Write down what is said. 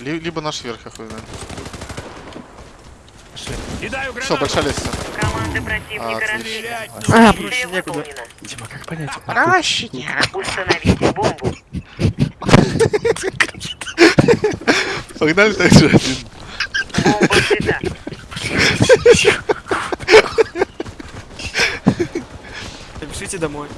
Либо наш верх, я хуй знает. Кидаю Все, большая лестница. Команды противника А, проще некуда. Дима, как понять? А, проще нет. Установите бомбу. Погнали так же один. Бомба взята. Пишите домой.